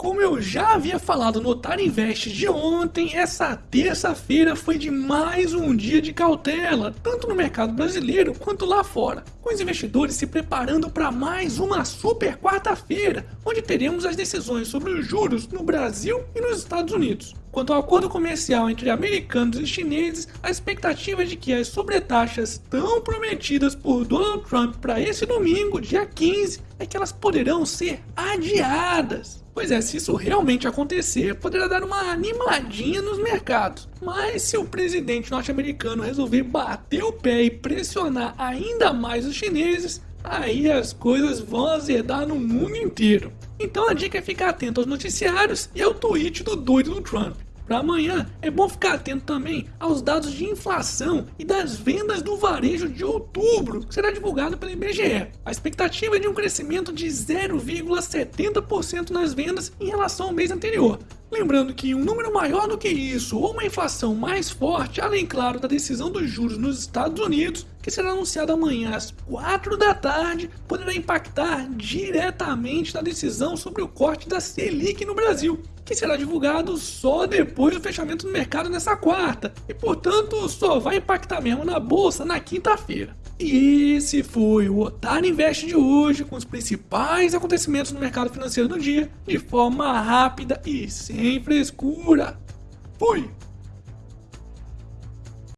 Como eu já havia falado no Otário Invest de ontem, essa terça-feira foi de mais um dia de cautela, tanto no mercado brasileiro quanto lá fora, com os investidores se preparando para mais uma super quarta-feira, onde teremos as decisões sobre os juros no Brasil e nos Estados Unidos. Quanto ao acordo comercial entre americanos e chineses, a expectativa é de que as sobretaxas tão prometidas por Donald Trump para esse domingo, dia 15, é que elas poderão ser adiadas. Pois é, se isso realmente acontecer, poderá dar uma animadinha nos mercados. Mas se o presidente norte-americano resolver bater o pé e pressionar ainda mais os chineses, aí as coisas vão azedar no mundo inteiro. Então a dica é ficar atento aos noticiários e ao tweet do doido do Trump. Para amanhã, é bom ficar atento também aos dados de inflação e das vendas do varejo de outubro, que será divulgado pelo IBGE. A expectativa é de um crescimento de 0,70% nas vendas em relação ao mês anterior. Lembrando que um número maior do que isso, ou uma inflação mais forte, além, claro, da decisão dos juros nos Estados Unidos, que será anunciada amanhã às 4 da tarde, poderá impactar diretamente na decisão sobre o corte da Selic no Brasil que será divulgado só depois do fechamento do mercado nessa quarta, e portanto só vai impactar mesmo na bolsa na quinta-feira. E esse foi o Otário Invest de hoje, com os principais acontecimentos no mercado financeiro do dia, de forma rápida e sem frescura. Fui!